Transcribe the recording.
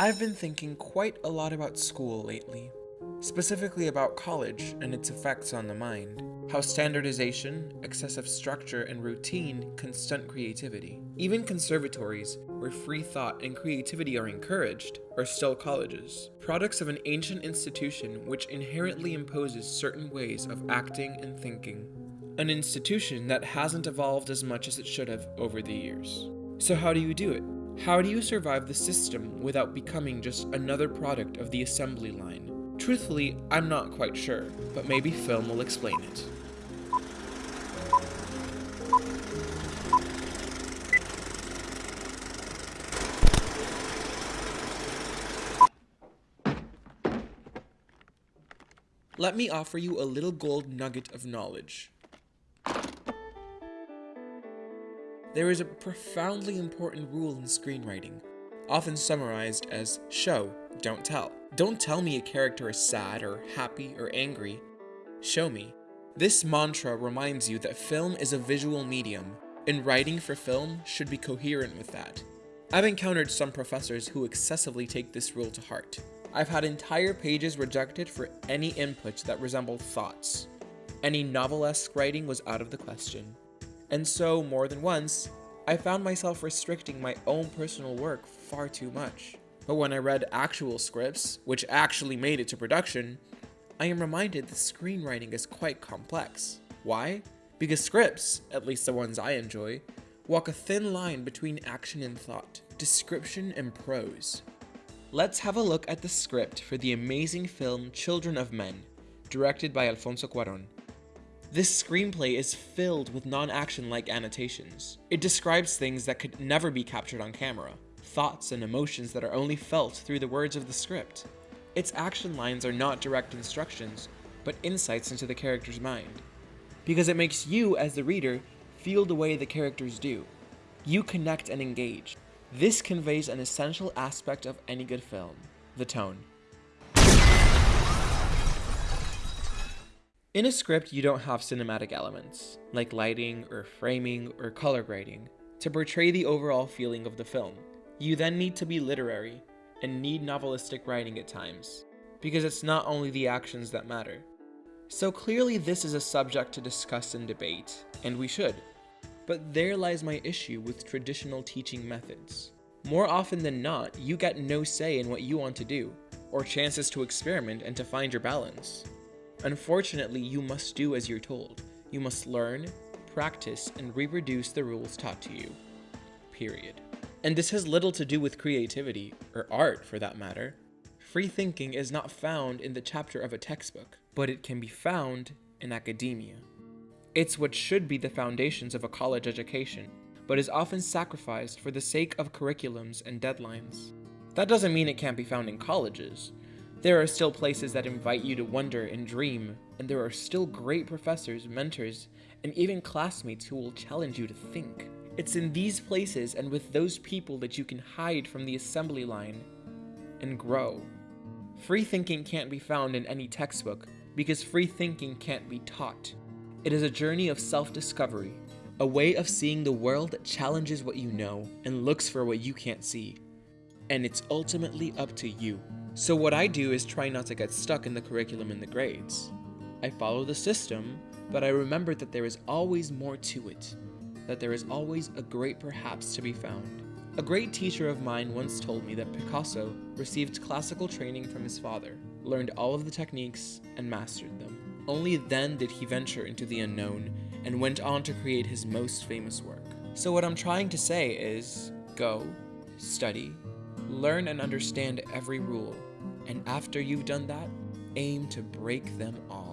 I've been thinking quite a lot about school lately, specifically about college and its effects on the mind. How standardization, excessive structure, and routine can stunt creativity. Even conservatories, where free thought and creativity are encouraged, are still colleges, products of an ancient institution which inherently imposes certain ways of acting and thinking. An institution that hasn't evolved as much as it should have over the years. So how do you do it? How do you survive the system without becoming just another product of the assembly line? Truthfully, I'm not quite sure, but maybe film will explain it. Let me offer you a little gold nugget of knowledge. There is a profoundly important rule in screenwriting, often summarized as show, don't tell. Don't tell me a character is sad or happy or angry. Show me. This mantra reminds you that film is a visual medium, and writing for film should be coherent with that. I've encountered some professors who excessively take this rule to heart. I've had entire pages rejected for any input that resembled thoughts. Any novelesque writing was out of the question. And so, more than once, I found myself restricting my own personal work far too much. But when I read actual scripts, which actually made it to production, I am reminded that screenwriting is quite complex. Why? Because scripts, at least the ones I enjoy, walk a thin line between action and thought, description and prose. Let's have a look at the script for the amazing film Children of Men, directed by Alfonso Cuaron. This screenplay is filled with non-action-like annotations. It describes things that could never be captured on camera, thoughts and emotions that are only felt through the words of the script. Its action lines are not direct instructions, but insights into the character's mind. Because it makes you, as the reader, feel the way the characters do. You connect and engage. This conveys an essential aspect of any good film, the tone. In a script, you don't have cinematic elements, like lighting or framing or color grading, to portray the overall feeling of the film. You then need to be literary, and need novelistic writing at times, because it's not only the actions that matter. So clearly this is a subject to discuss and debate, and we should. But there lies my issue with traditional teaching methods. More often than not, you get no say in what you want to do, or chances to experiment and to find your balance. Unfortunately, you must do as you're told. You must learn, practice, and reproduce the rules taught to you. Period. And this has little to do with creativity, or art for that matter. Free thinking is not found in the chapter of a textbook, but it can be found in academia. It's what should be the foundations of a college education, but is often sacrificed for the sake of curriculums and deadlines. That doesn't mean it can't be found in colleges. There are still places that invite you to wonder and dream, and there are still great professors, mentors, and even classmates who will challenge you to think. It's in these places and with those people that you can hide from the assembly line and grow. Free thinking can't be found in any textbook because free thinking can't be taught. It is a journey of self-discovery, a way of seeing the world that challenges what you know and looks for what you can't see. And it's ultimately up to you. So what I do is try not to get stuck in the curriculum and the grades. I follow the system, but I remember that there is always more to it, that there is always a great perhaps to be found. A great teacher of mine once told me that Picasso received classical training from his father, learned all of the techniques, and mastered them. Only then did he venture into the unknown and went on to create his most famous work. So what I'm trying to say is, go, study, Learn and understand every rule, and after you've done that, aim to break them all.